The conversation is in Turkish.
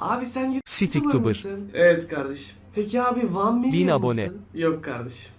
Abi sen YouTuber mısın? Evet kardeşim. Peki abi Van Million Bin abone. mısın? Yok kardeşim.